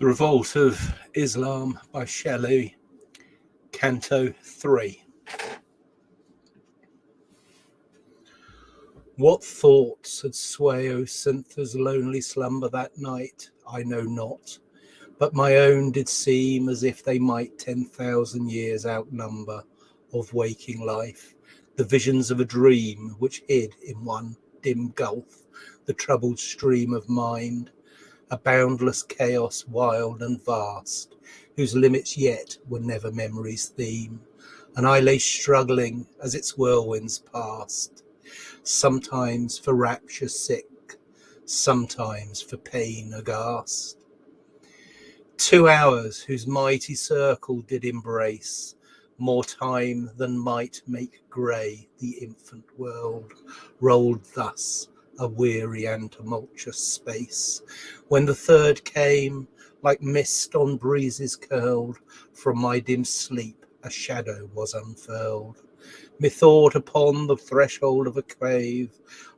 The Revolt of Islam by Shelley, Canto 3. What thoughts had sway O Cythna's lonely slumber that night, I know not, but my own did seem as if they might ten thousand years outnumber of waking life, the visions of a dream which hid in one dim gulf the troubled stream of mind a boundless chaos wild and vast, whose limits yet were never memory's theme, and I lay struggling as its whirlwinds passed, sometimes for rapture sick, sometimes for pain aghast. Two hours whose mighty circle did embrace more time than might make grey the infant world, rolled thus a weary and tumultuous space. When the third came, like mist on breezes curled, from my dim sleep a shadow was unfurled. Methought upon the threshold of a cave,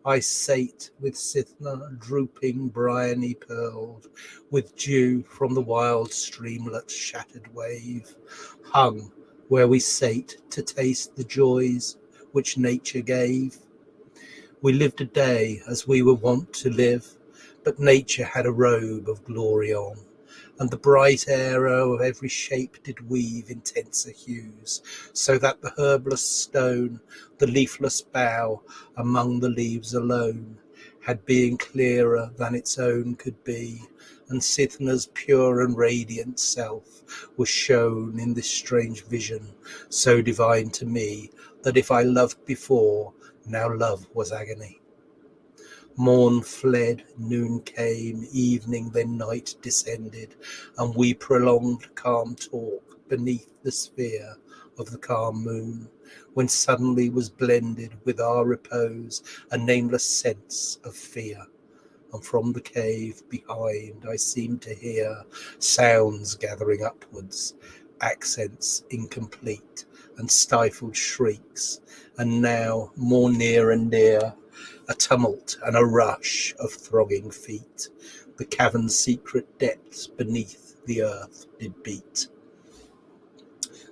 I sate with Cythna drooping, bryony pearled, with dew from the wild streamlet's shattered wave, hung where we sate to taste the joys which nature gave. We lived a day as we were wont to live, but nature had a robe of glory on, and the bright arrow of every shape did weave intenser hues, so that the herbless stone, the leafless bough, among the leaves alone, had being clearer than its own could be, and Cythna's pure and radiant self was shown in this strange vision, so divine to me, that if I loved before, now love was agony. Morn fled, noon came, evening, then night descended, and we prolonged calm talk beneath the sphere of the calm moon, when suddenly was blended with our repose a nameless sense of fear. And from the cave behind I seemed to hear sounds gathering upwards, accents incomplete, and stifled shrieks, and now more near and near, a tumult and a rush of throbbing feet. The cavern's secret depths beneath the earth did beat.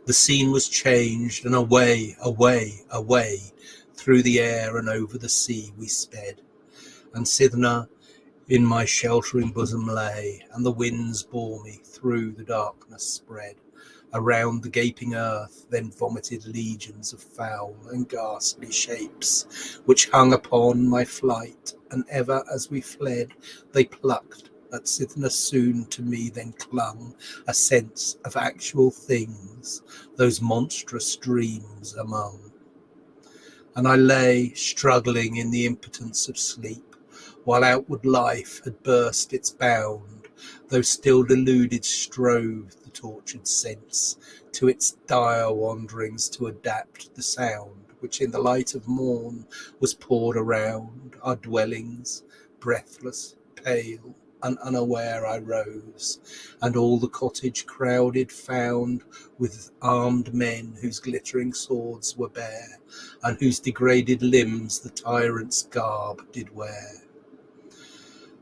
The scene was changed, and away, away, away, through the air and over the sea we sped. And Cythna in my sheltering bosom lay, and the winds bore me through the darkness spread around the gaping earth, then vomited legions of foul and ghastly shapes, which hung upon my flight, and ever as we fled, they plucked at Cythna soon to me then clung a sense of actual things, those monstrous dreams among. And I lay struggling in the impotence of sleep, while outward life had burst its bound, though still deluded strove the tortured sense to its dire wanderings to adapt the sound which in the light of morn was poured around our dwellings, breathless, pale, and unaware I rose, and all the cottage crowded found with armed men whose glittering swords were bare, and whose degraded limbs the tyrant's garb did wear.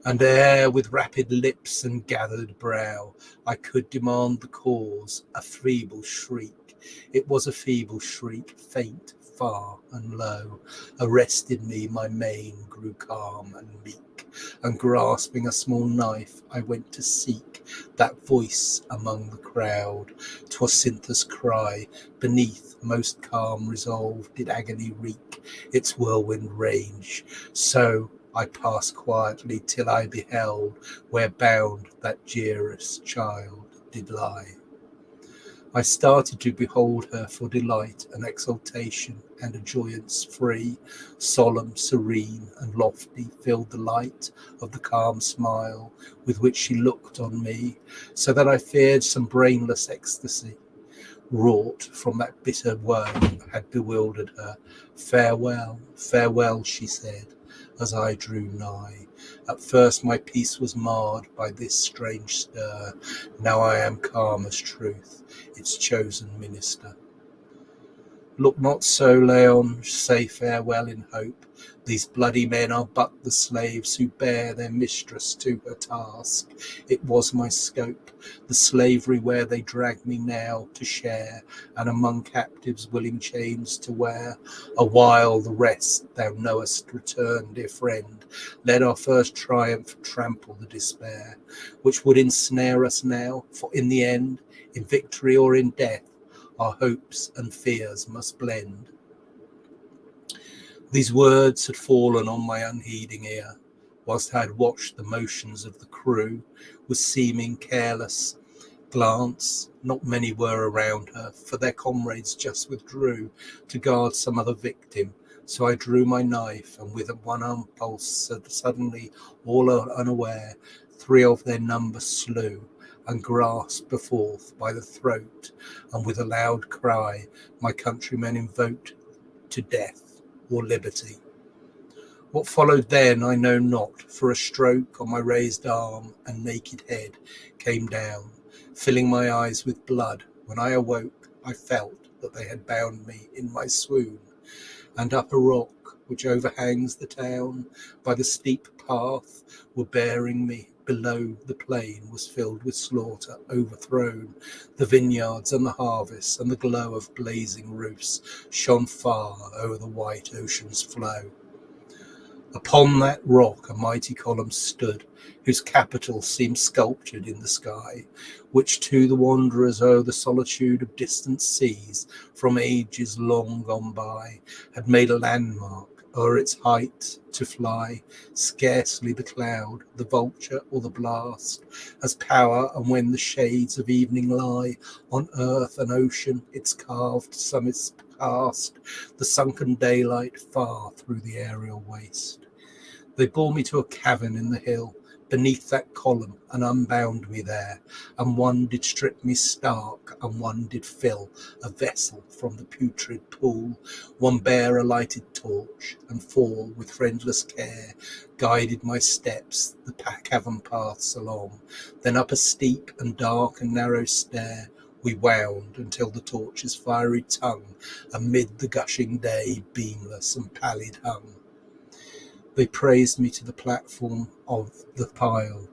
And ere with rapid lips and gathered brow I could demand the cause, a feeble shriek, it was a feeble shriek, faint, far, and low, arrested me, my mane grew calm and meek, and grasping a small knife I went to seek that voice among the crowd. 'Twas Cythna's cry, beneath most calm resolve did agony wreak its whirlwind rage, so I passed quietly till I beheld where bound that dearest child did lie. I started to behold her for delight and exultation and a joyance free, solemn, serene, and lofty, filled the light of the calm smile with which she looked on me, so that I feared some brainless ecstasy wrought from that bitter woe had bewildered her. Farewell, farewell, she said, as I drew nigh. At first my peace was marred by this strange stir. Now I am calm as truth, its chosen minister. Look not so, Laon, say farewell in hope. These bloody men are but the slaves who bear their mistress to her task. It was my scope, the slavery where they drag me now to share, and among captives willing chains to wear. A while the rest thou knowest return, dear friend. Let our first triumph trample the despair, which would ensnare us now, for in the end, in victory or in death, our hopes and fears must blend. These words had fallen on my unheeding ear, whilst I had watched the motions of the crew with seeming careless glance. Not many were around her, for their comrades just withdrew to guard some other victim. So I drew my knife, and with one impulse, suddenly, all unaware, three of their number slew and grasped forth by the throat, and with a loud cry, my countrymen invoked to death or liberty. What followed then I know not, for a stroke on my raised arm and naked head came down, filling my eyes with blood. When I awoke, I felt that they had bound me in my swoon, and up a rock which overhangs the town by the steep path were bearing me below the plain was filled with slaughter overthrown. The vineyards and the harvests and the glow of blazing roofs shone far over the white ocean's flow. Upon that rock a mighty column stood, whose capital seemed sculptured in the sky, which to the wanderers o'er the solitude of distant seas, from ages long gone by, had made a landmark o'er its height to fly, scarcely the cloud, the vulture, or the blast has power, and when the shades of evening lie on earth and ocean, its carved summits cast the sunken daylight far through the aerial waste. They bore me to a cavern in the hill, beneath that column and unbound me there, and one did strip me stark, and one did fill a vessel from the putrid pool, one bare a lighted torch, and four with friendless care guided my steps the cavern paths along, then up a steep and dark and narrow stair we wound until the torch's fiery tongue amid the gushing day beamless and pallid hung. They praised me to the platform of the pile.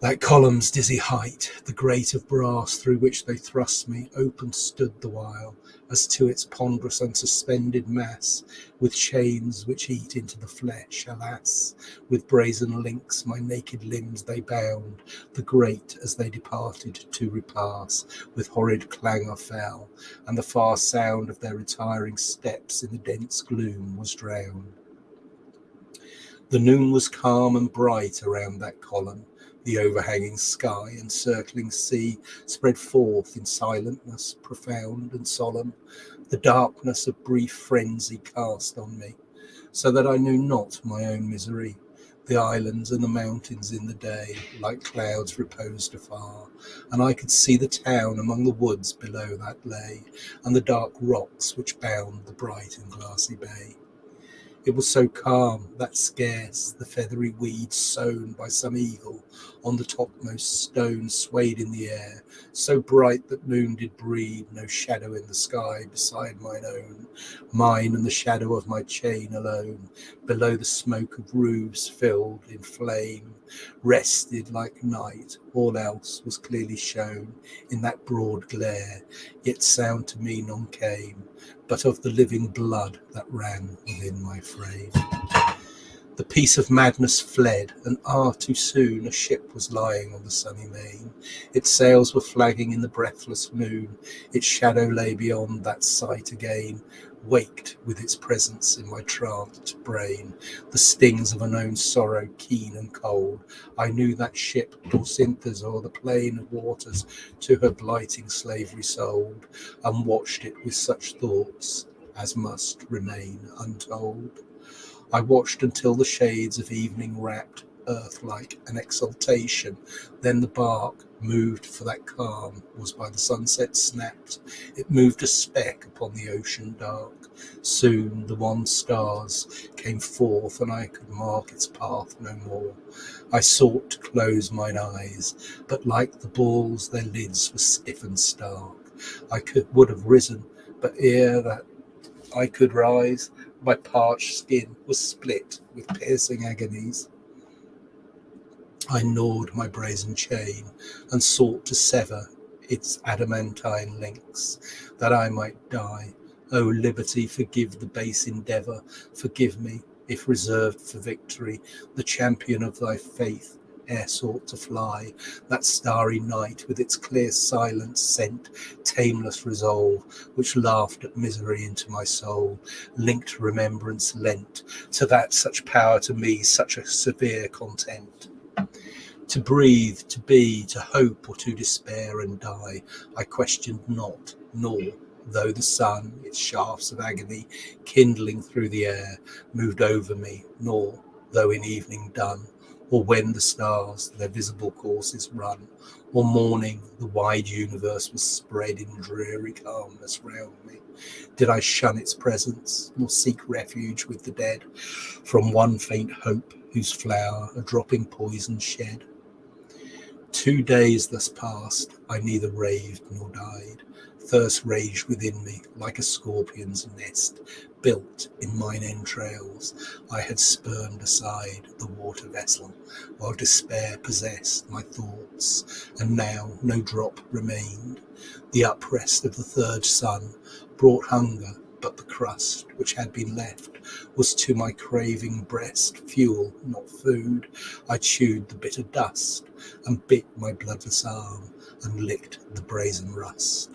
That column's dizzy height, the grate of brass through which they thrust me, open stood the while, as to its ponderous and suspended mass, with chains which eat into the flesh, alas, with brazen links my naked limbs they bound, the grate as they departed to repass, with horrid clangour fell, and the far sound of their retiring steps in the dense gloom was drowned. The noon was calm and bright around that column. The overhanging sky and circling sea spread forth in silentness profound and solemn. The darkness of brief frenzy cast on me, so that I knew not my own misery. The islands and the mountains in the day, like clouds, reposed afar, and I could see the town among the woods below that lay, and the dark rocks which bound the bright and glassy bay. It was so calm that scarce the feathery weeds sown by some eagle on the topmost stone swayed in the air, so bright that moon did breed no shadow in the sky beside mine own, mine and the shadow of my chain alone, below the smoke of roofs filled in flame, rested like night, all else was clearly shown in that broad glare, yet sound to me none came, but of the living blood that ran within my frame. The peace of madness fled, and ah, too soon a ship was lying on the sunny main. Its sails were flagging in the breathless moon, its shadow lay beyond that sight again, waked with its presence in my tranced brain, the stings of a known sorrow keen and cold. I knew that ship bore Cythna o'er the plain of waters to her blighting slavery sold, and watched it with such thoughts as must remain untold. I watched until the shades of evening wrapped earth like an exultation. Then the bark moved, for that calm was by the sunset snapped. It moved a speck upon the ocean dark. Soon the wan stars came forth, and I could mark its path no more. I sought to close mine eyes, but like the balls, their lids were stiff and stark. I could would have risen, But ere that I could rise, my parched skin was split with piercing agonies. I gnawed my brazen chain and sought to sever its adamantine links, that I might die. O liberty, forgive the base endeavour, forgive me, if reserved for victory, the champion of thy faith, ere sought to fly. That starry night with its clear silence sent tameless resolve, which laughed at misery into my soul, linked remembrance lent to that such power to me, such a severe content. To breathe, to be, to hope, or to despair and die, I questioned not, nor, though the sun, its shafts of agony, kindling through the air, moved over me, nor, though in evening done, or when the stars their visible courses run, or morning the wide universe was spread in dreary calmness round me, did I shun its presence, nor seek refuge with the dead from one faint hope whose flower a dropping poison shed. Two days thus passed, I neither raved nor died. Thirst raged within me like a scorpion's nest, built in mine entrails. I had spurned aside the water vessel, while despair possessed my thoughts, and now no drop remained. The uprest of the third sun brought hunger, but the crust which had been left was to my craving breast fuel, not food. I chewed the bitter dust and bit my bloodless arm and licked the brazen rust.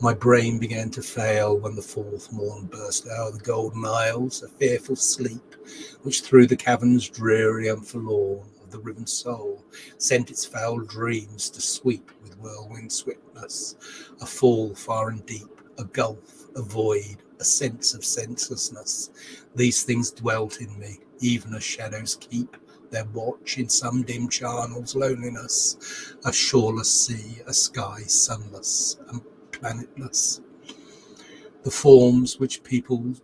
My brain began to fail when the fourth morn burst out of the golden isles, a fearful sleep, which through the caverns dreary and forlorn of the riven soul sent its foul dreams to sweep with whirlwind swiftness, a fall far and deep, a gulf, a void, a sense of senselessness. These things dwelt in me, even as shadows keep their watch in some dim charnel's loneliness, a shoreless sea, a sky sunless and planetless. The forms which people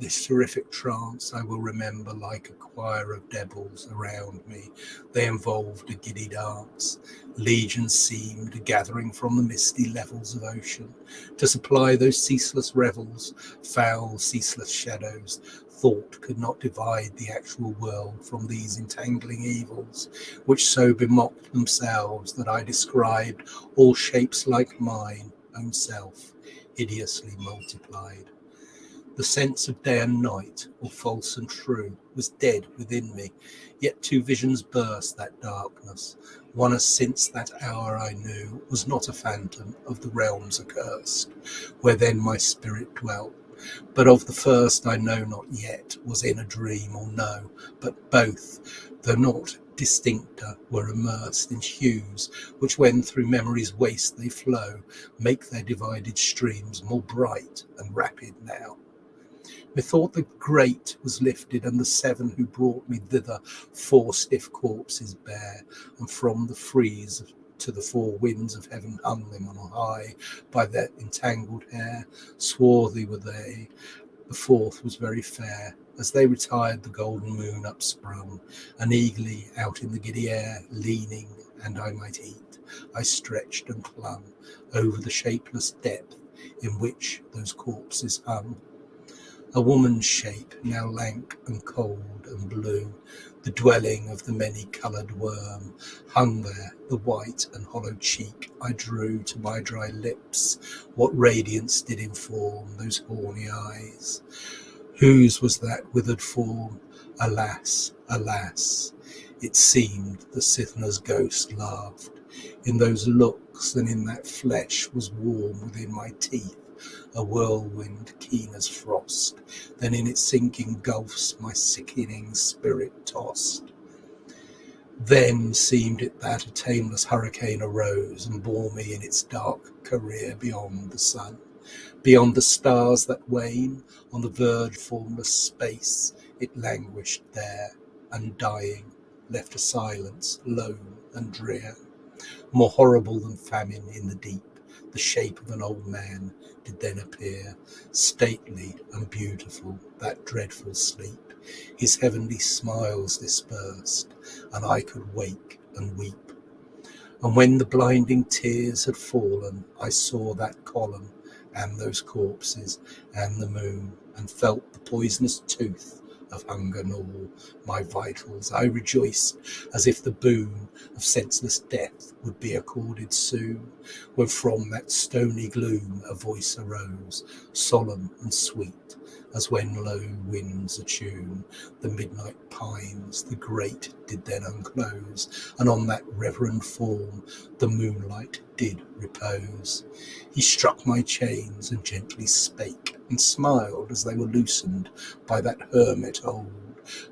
this terrific trance I will remember like a choir of devils around me. They involved a giddy dance. Legions seemed gathering from the misty levels of ocean to supply those ceaseless revels, foul, ceaseless shadows. Thought could not divide the actual world from these entangling evils, which so bemocked themselves that I described all shapes like mine own self, hideously multiplied. The sense of day and night, or false and true, was dead within me, yet two visions burst that darkness. One as since that hour I knew was not a phantom of the realms accursed, where then my spirit dwelt, but of the first I know not yet, was in a dream or no, but both, though not distincter, were immersed in hues, which when through memory's waste they flow, make their divided streams more bright and rapid now. Methought the great was lifted, and the seven who brought me thither, four stiff corpses bare, and from the frieze to the four winds of heaven hung them on high by their entangled hair. Swarthy were they. The fourth was very fair. As they retired, the golden moon upsprung, and eagerly out in the giddy air, leaning, and I might eat, I stretched and clung over the shapeless depth in which those corpses hung a woman's shape, now lank and cold and blue, the dwelling of the many-coloured worm, hung there, the white and hollow cheek I drew to my dry lips, what radiance did inform those horny eyes? Whose was that withered form? Alas, alas, it seemed the Cythna's ghost laughed. In those looks and in that flesh was warm within my teeth a whirlwind keen as frost, then in its sinking gulfs my sickening spirit tossed. Then seemed it that a tameless hurricane arose and bore me in its dark career beyond the sun, beyond the stars that wane, on the verge formless space it languished there, undying, left a silence lone and drear, more horrible than famine in the deep the shape of an old man did then appear, stately and beautiful, that dreadful sleep. His heavenly smiles dispersed, and I could wake and weep. And when the blinding tears had fallen, I saw that column and those corpses and the moon, and felt the poisonous tooth of hunger gnaw my vitals. I rejoiced as if the boon of senseless death would be accorded soon, when from that stony gloom a voice arose, solemn and sweet, as when low winds attune the midnight pines, the grate did then unclose, and on that reverend form the moonlight did repose. He struck my chains and gently spake, and smiled as they were loosened by that hermit old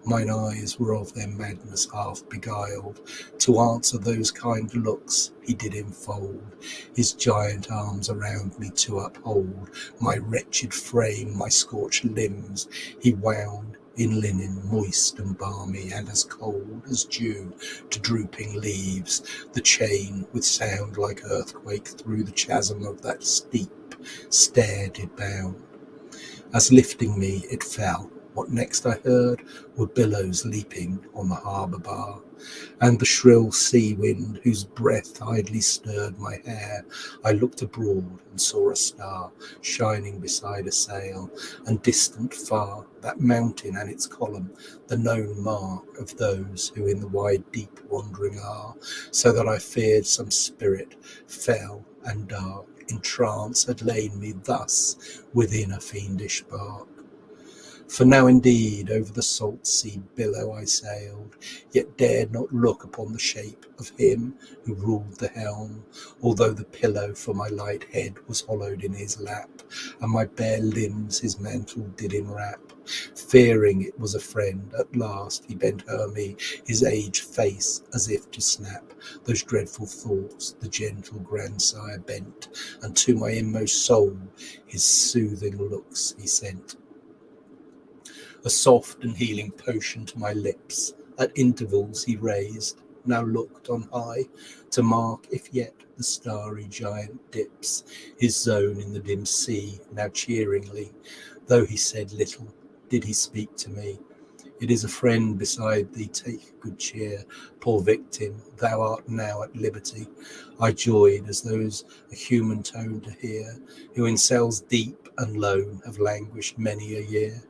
Mine eyes were of their madness half beguiled. To answer those kind looks he did enfold His giant arms around me to uphold My wretched frame, my scorched limbs, he wound in linen moist and balmy and as cold as dew to drooping leaves, the chain with sound like earthquake through the chasm of that steep stair did bound. As lifting me it fell, what next I heard were billows leaping on the harbour bar, and the shrill sea wind whose breath idly stirred my hair. I looked abroad and saw a star shining beside a sail, and distant far that mountain and its column, the known mark of those who in the wide deep wandering are, so that I feared some spirit fell and dark in trance had lain me thus within a fiendish bark. For now indeed over the salt sea billow I sailed, yet dared not look upon the shape of him who ruled the helm, although the pillow for my light head was hollowed in his lap, and my bare limbs his mantle did enwrap. Fearing it was a friend, at last he bent o'er me his aged face as if to snap those dreadful thoughts the gentle grandsire bent, and to my inmost soul his soothing looks he sent a soft and healing potion to my lips. At intervals he raised, now looked on high, to mark if yet the starry giant dips his zone in the dim sea, now cheeringly. Though he said little, did he speak to me. It is a friend beside thee, take good cheer, poor victim, thou art now at liberty. I joyed as those a human tone to hear, who in cells deep and lone have languished many a year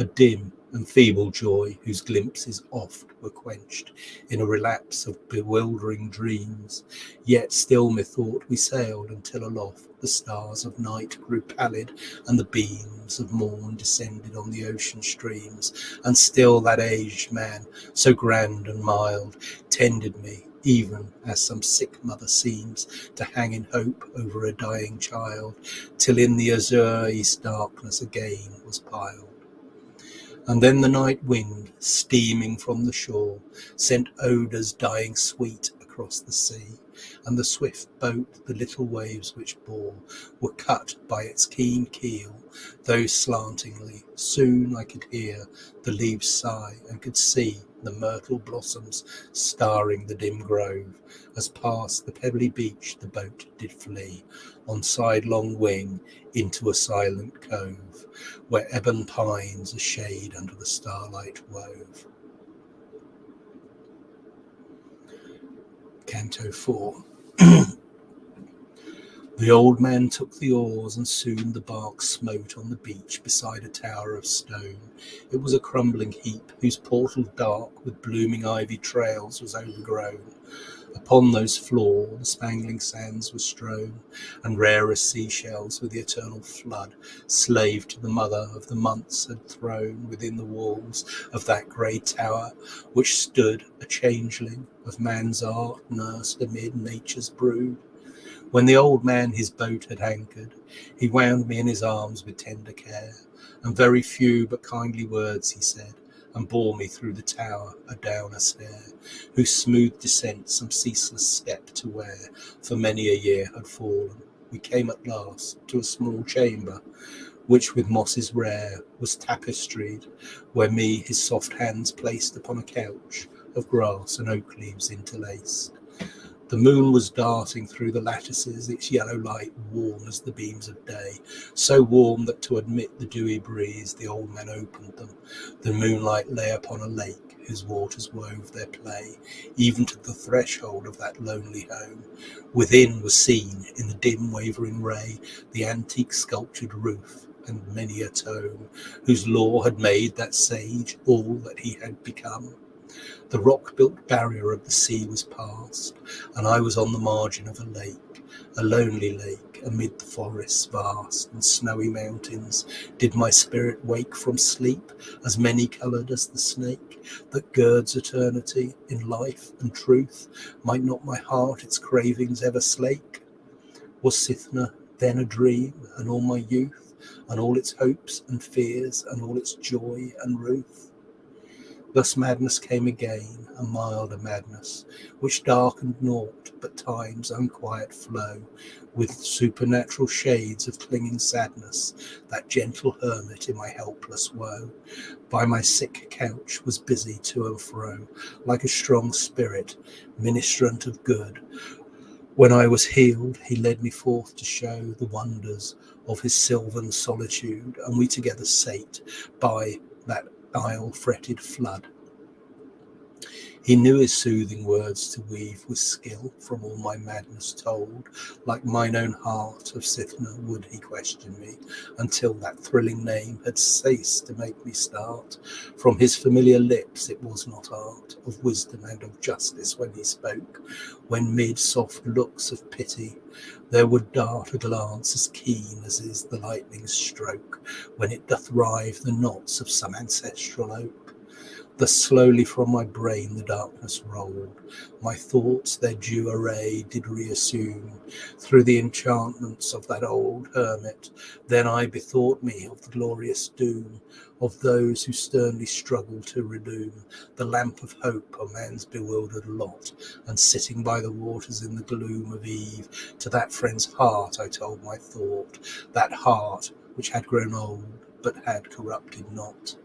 a dim and feeble joy whose glimpses oft were quenched in a relapse of bewildering dreams. Yet still methought we sailed until aloft the stars of night grew pallid and the beams of morn descended on the ocean streams, and still that aged man, so grand and mild, tended me even as some sick mother seems to hang in hope over a dying child, till in the azure east darkness again was piled. And then the night wind, steaming from the shore, sent odours dying sweet across the sea, and the swift boat, the little waves which bore, were cut by its keen keel, though slantingly. Soon I could hear the leaves sigh and could see the myrtle blossoms starring the dim grove, as past the pebbly beach the boat did flee, on sidelong wing into a silent cove, where ebon pines a shade under the starlight wove. Canto 4 The old man took the oars, and soon the bark smote on the beach beside a tower of stone. It was a crumbling heap, whose portal dark with blooming ivy trails was overgrown. Upon those floor the spangling sands were strown, and rarest seashells with the eternal flood, slave to the mother of the months, had thrown within the walls of that grey tower, which stood a changeling of man's art nursed amid nature's brood. When the old man his boat had anchored, he wound me in his arms with tender care, and very few but kindly words he said and bore me through the tower adown a stair, whose smooth descent some ceaseless step to where for many a year had fallen. We came at last to a small chamber, which with mosses rare was tapestried, where me his soft hands placed upon a couch of grass and oak leaves interlaced. The moon was darting through the lattices, its yellow light warm as the beams of day, so warm that to admit the dewy breeze the old men opened them. The moonlight lay upon a lake whose waters wove their play, even to the threshold of that lonely home. Within was seen, in the dim wavering ray, the antique sculptured roof and many a tome, whose law had made that sage all that he had become. The rock built barrier of the sea was past, and I was on the margin of a lake, a lonely lake amid the forests vast and snowy mountains. Did my spirit wake from sleep, as many coloured as the snake that girds eternity in life and truth? Might not my heart its cravings ever slake? Was Cythna then a dream, and all my youth, and all its hopes and fears, and all its joy and ruth? Thus madness came again, a milder madness, which darkened naught but time's unquiet flow, with supernatural shades of clinging sadness, that gentle hermit in my helpless woe, by my sick couch was busy to and fro, like a strong spirit, ministrant of good. When I was healed, he led me forth to show the wonders of his sylvan solitude, and we together sate by that isle fretted flood. He knew his soothing words to weave with skill from all my madness told. Like mine own heart of Cythna would he question me, until that thrilling name had ceased to make me start. From his familiar lips it was not art, of wisdom and of justice when he spoke, when mid soft looks of pity there would dart a glance as keen as is the lightning's stroke, when it doth rive the knots of some ancestral oak. Thus slowly from my brain the darkness rolled, my thoughts their due array did reassume through the enchantments of that old hermit. Then I bethought me of the glorious doom of those who sternly struggle to relume the lamp of hope on man's bewildered lot, and sitting by the waters in the gloom of eve, to that friend's heart I told my thought, that heart which had grown old but had corrupted not.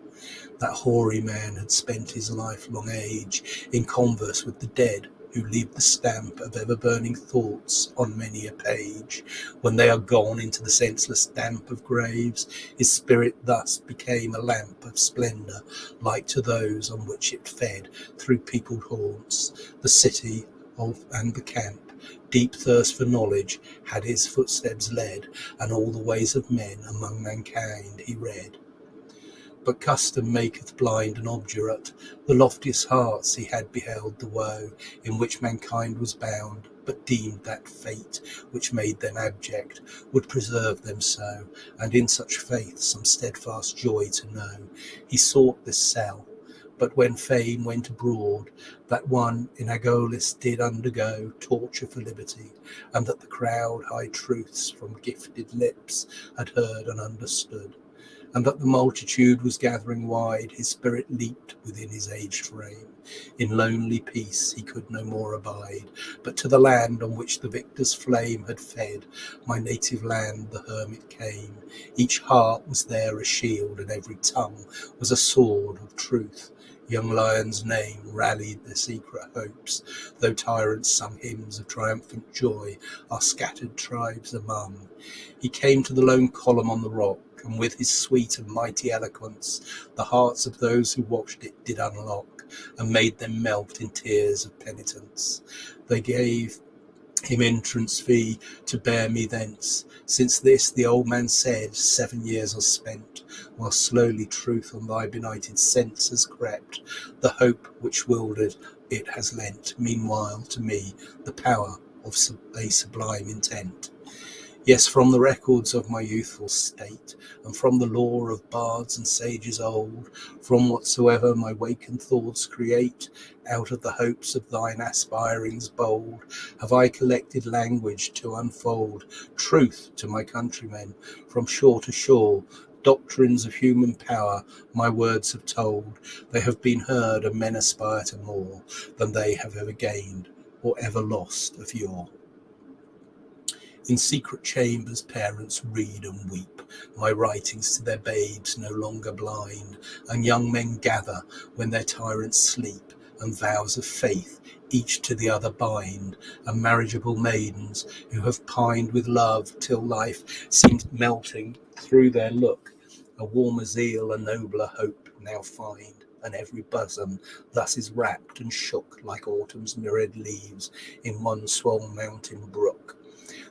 That hoary man had spent his lifelong age in converse with the dead, who leave the stamp of ever burning thoughts on many a page. When they are gone into the senseless damp of graves, his spirit thus became a lamp of splendour, like to those on which it fed through peopled haunts, the city of and the camp. Deep thirst for knowledge had his footsteps led, and all the ways of men among mankind he read. But custom maketh blind and obdurate. The loftiest hearts he had beheld the woe in which mankind was bound, but deemed that fate which made them abject would preserve them so, and in such faith some steadfast joy to know. He sought this cell, but when fame went abroad, that one in Argolis did undergo torture for liberty, and that the crowd high truths from gifted lips had heard and understood and that the multitude was gathering wide, his spirit leaped within his aged frame. In lonely peace he could no more abide, but to the land on which the victor's flame had fed, my native land, the hermit came. Each heart was there a shield, and every tongue was a sword of truth. Young Laon's name rallied their secret hopes, though tyrants sung hymns of triumphant joy, our scattered tribes among. He came to the lone column on the rock, and with his sweet and mighty eloquence, the hearts of those who watched it did unlock, and made them melt in tears of penitence. They gave him entrance fee to bear me thence. Since this, the old man said, seven years are spent, while slowly truth on thy benighted sense has crept. The hope which wildered it has lent, meanwhile, to me, the power of a sublime intent. Yes, from the records of my youthful state, and from the lore of bards and sages old, from whatsoever my wakened thoughts create, out of the hopes of thine aspirings bold, have I collected language to unfold truth to my countrymen from shore to shore. Doctrines of human power my words have told. They have been heard, and men aspire to more than they have ever gained or ever lost of yore. In secret chambers parents read and weep my writings to their babes no longer blind, and young men gather when their tyrants sleep and vows of faith each to the other bind, and marriageable maidens who have pined with love till life seems melting through their look, a warmer zeal, a nobler hope now find, and every bosom thus is wrapped and shook like autumn's mirrored leaves in one swell mountain brook.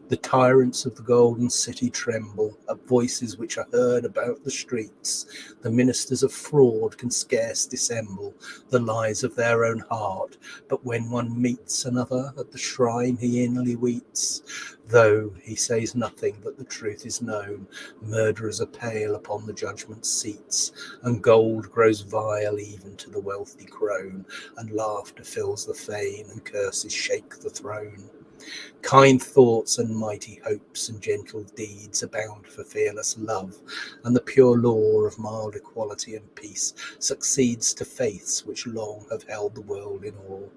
The tyrants of the golden city tremble at voices which are heard about the streets. The ministers of fraud can scarce dissemble the lies of their own heart. But when one meets another at the shrine, he inly weeps, though he says nothing, but the truth is known. Murderers are pale upon the judgment seats, and gold grows vile even to the wealthy crone, and laughter fills the fane, and curses shake the throne. Kind thoughts and mighty hopes and gentle deeds abound for fearless love, and the pure law of mild equality and peace succeeds to faiths which long have held the world in awe,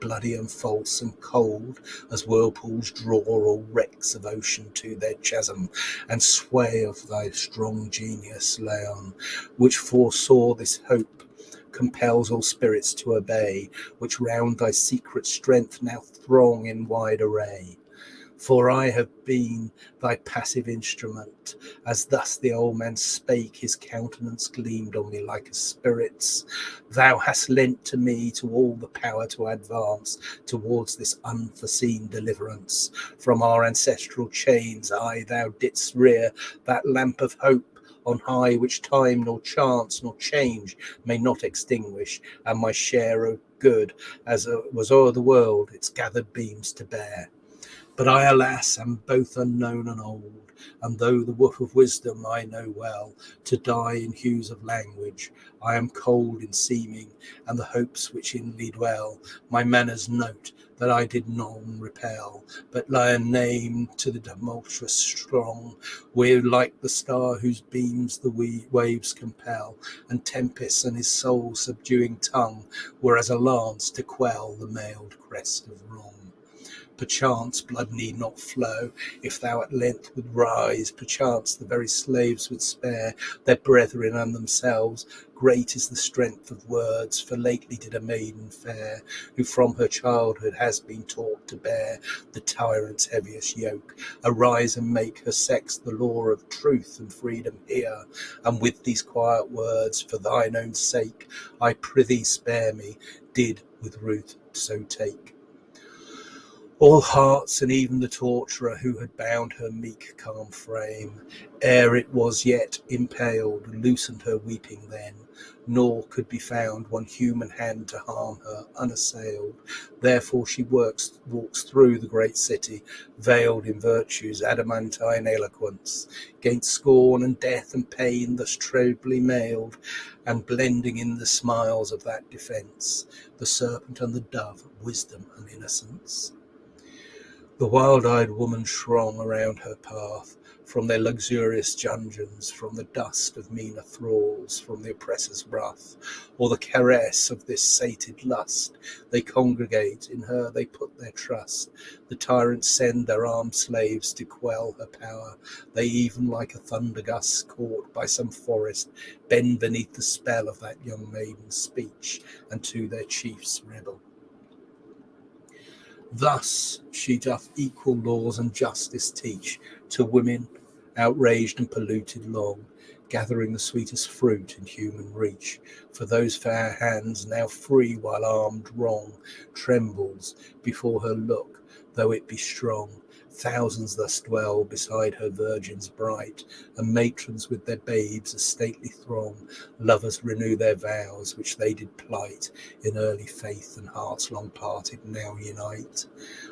bloody and false and cold as whirlpools draw all wrecks of ocean to their chasm, and sway of thy strong genius, Laon, which foresaw this hope compels all spirits to obey, which round thy secret strength now throng in wide array. For I have been thy passive instrument. As thus the old man spake, his countenance gleamed on me like a spirit's. Thou hast lent to me to all the power to advance towards this unforeseen deliverance. From our ancestral chains, I, thou didst rear that lamp of hope on high, which time nor chance nor change may not extinguish, and my share of good, as was o'er the world, its gathered beams to bear. But I, alas, am both unknown and old, and though the woof of wisdom I know well, to die in hues of language, I am cold in seeming, and the hopes which in me dwell, my manners note, that I did none repel, but lay a name to the tumultuous strong, where like the star whose beams the waves compel, and tempest and his soul subduing tongue were as a lance to quell the mailed crest of wrong. Perchance blood need not flow, if thou at length would rise. Perchance the very slaves would spare their brethren and themselves. Great is the strength of words, for lately did a maiden fair, who from her childhood has been taught to bear the tyrant's heaviest yoke, arise and make her sex the law of truth and freedom here. And with these quiet words, for thine own sake, I prithee spare me, did with Ruth so take. All hearts, and even the torturer who had bound her meek, calm frame, ere it was yet impaled, loosened her weeping then, nor could be found one human hand to harm her unassailed. Therefore she works, walks through the great city, veiled in virtue's adamantine eloquence, gainst scorn and death and pain thus trebly mailed, and blending in the smiles of that defence, the serpent and the dove, wisdom and innocence. The wild-eyed woman shrong around her path, from their luxurious dungeons, from the dust of meaner thralls, from the oppressor's wrath, or the caress of this sated lust. They congregate, in her they put their trust. The tyrants send their armed slaves to quell her power. They even like a thunder gust caught by some forest, bend beneath the spell of that young maiden's speech, and to their chiefs rebel. Thus she doth equal laws and justice teach to women outraged and polluted long, gathering the sweetest fruit in human reach. For those fair hands, now free while armed wrong, trembles before her look, though it be strong. Thousands thus dwell beside her virgins bright, and matrons with their babes a stately throng. Lovers renew their vows which they did plight in early faith, and hearts long parted now unite.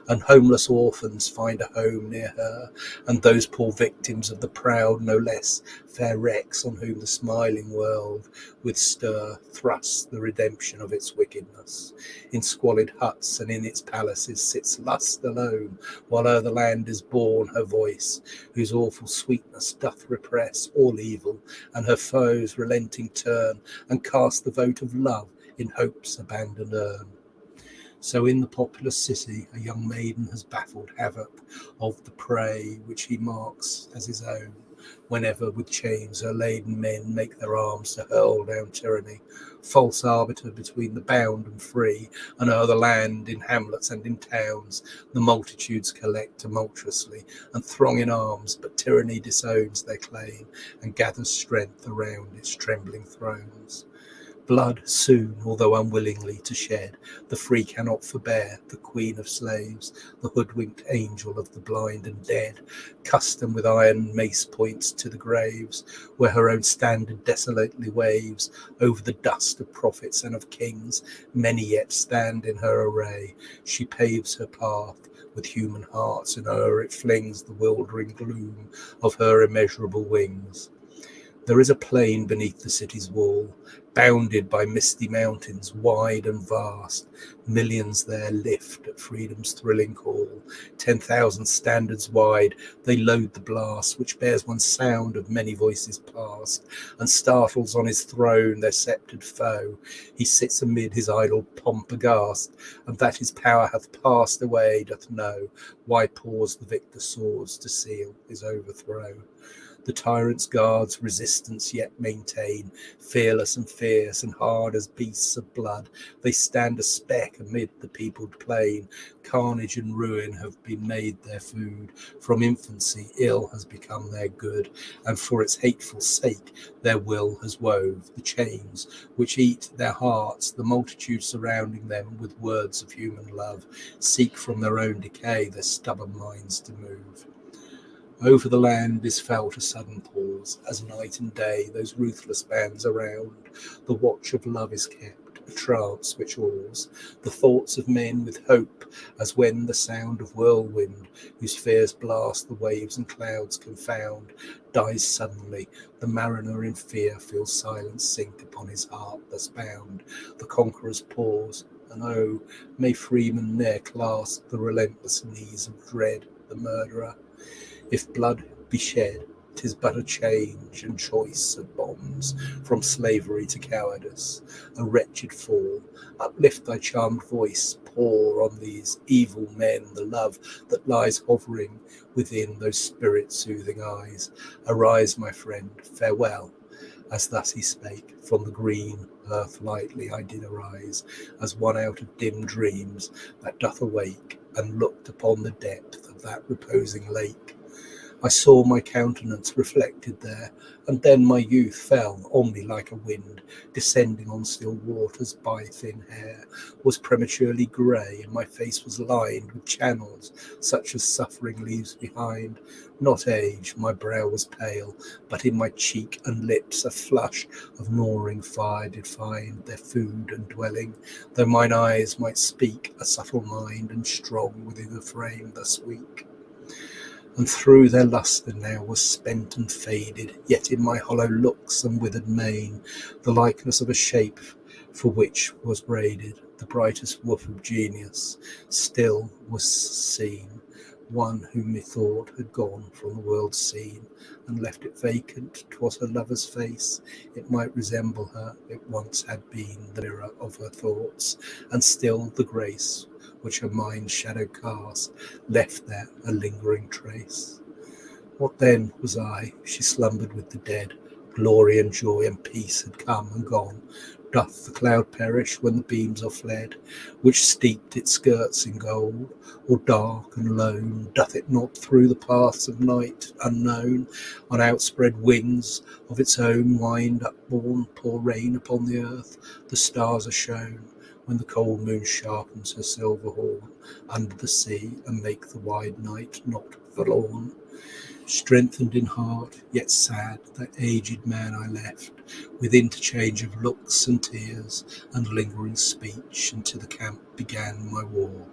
And homeless orphans find a home near her, and those poor victims of the proud no less fair wrecks on whom the smiling world with stir thrusts the redemption of its wickedness. In squalid huts and in its palaces sits lust alone, while o'er the land is born her voice, whose awful sweetness doth repress all evil, and her foes relenting turn and cast the vote of love in hope's abandoned urn. So in the populous city, a young maiden has baffled havoc of the prey which he marks as his own whenever with chains her laden men make their arms to hurl down tyranny, false arbiter between the bound and free, and o'er the land in hamlets and in towns the multitudes collect tumultuously and throng in arms, but tyranny disowns their claim and gathers strength around its trembling thrones. Blood soon, although unwillingly, to shed, the free cannot forbear, the queen of slaves, the hoodwinked angel of the blind and dead, custom with iron mace points to the graves, where her own standard desolately waves over the dust of prophets and of kings. Many yet stand in her array. She paves her path with human hearts, and o'er it flings the wildering gloom of her immeasurable wings. There is a plain beneath the city's wall, bounded by misty mountains, wide and vast. Millions there lift at freedom's thrilling call. Ten thousand standards wide, they load the blast, which bears one sound of many voices past, and startles on his throne their sceptred foe. He sits amid his idle pomp aghast, and that his power hath passed away doth know. Why pause the victor swords to seal his overthrow? The tyrant's guards resistance yet maintain, fearless and fierce and hard as beasts of blood. They stand a speck amid the peopled plain. Carnage and ruin have been made their food. From infancy, ill has become their good, and for its hateful sake, their will has wove the chains which eat their hearts. The multitude surrounding them with words of human love seek from their own decay their stubborn minds to move. Over the land is felt a sudden pause, as night and day those ruthless bands around. The watch of love is kept, a trance which awes the thoughts of men with hope, as when the sound of whirlwind, whose fierce blast the waves and clouds confound, dies suddenly. The mariner in fear feels silence sink upon his heart thus bound. The conquerors pause, and oh, may freemen ne'er clasp the relentless knees of dread, the murderer. If blood be shed, 'tis but a change and choice of bonds from slavery to cowardice, a wretched fall. Uplift thy charmed voice, pour on these evil men the love that lies hovering within those spirit soothing eyes. Arise, my friend, farewell. As thus he spake, from the green earth lightly I did arise, as one out of dim dreams that doth awake, and looked upon the depth of that reposing lake. I saw my countenance reflected there, and then my youth fell on me like a wind, descending on still waters by thin hair, was prematurely grey, and my face was lined with channels such as suffering leaves behind. Not age, my brow was pale, but in my cheek and lips a flush of gnawing fire did find their food and dwelling, though mine eyes might speak a subtle mind and strong within a frame thus weak and through their lustre now was spent and faded, yet in my hollow looks and withered mane, the likeness of a shape for which was braided the brightest woof of genius, still was seen, one whom methought had gone from the world's scene and left it vacant. 'Twas her lover's face, it might resemble her, it once had been the mirror of her thoughts, and still the grace which her mind's shadow cast, left there a lingering trace. What then was I? She slumbered with the dead. Glory and joy and peace had come and gone. Doth the cloud perish when the beams are fled, which steeped its skirts in gold? Or dark and lone, doth it not through the paths of night unknown, on outspread wings of its own wind upborne, pour rain upon the earth? The stars are shown, when the cold moon sharpens her silver horn under the sea and make the wide night not forlorn. Strengthened in heart, yet sad, that aged man I left, with interchange of looks and tears and lingering speech, to the camp began my war,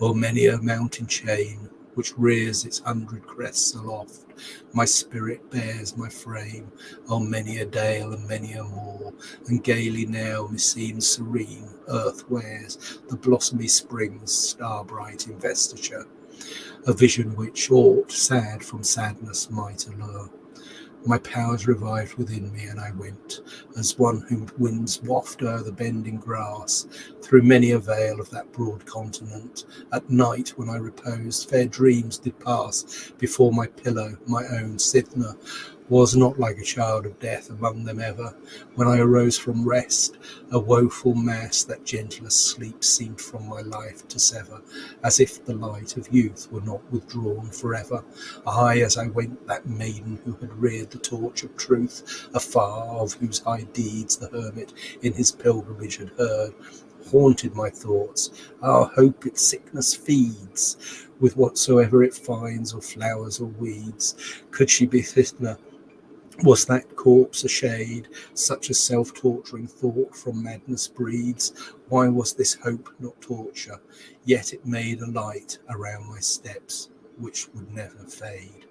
o'er many a mountain chain which rears its hundred crests aloft. My spirit bears my frame. On many a dale and many a moor, and gaily now meseems serene earth wears. The blossomy spring's star-bright investiture, a vision which aught sad from sadness might allure. My powers revived within me, and I went, as one whom winds waft o'er the bending grass, through many a vale of that broad continent. At night, when I reposed, fair dreams did pass before my pillow, my own Cythna, was not like a child of death among them ever. When I arose from rest, a woeful mass that gentlest sleep seemed from my life to sever, as if the light of youth were not withdrawn forever. Aye, as I went, that maiden who had reared the torch of truth, afar of whose high deeds the hermit in his pilgrimage had heard, haunted my thoughts. Our hope its sickness feeds with whatsoever it finds, or flowers or weeds. Could she be Cythna? Was that corpse a shade? Such a self torturing thought from madness breeds. Why was this hope not torture? Yet it made a light around my steps which would never fade.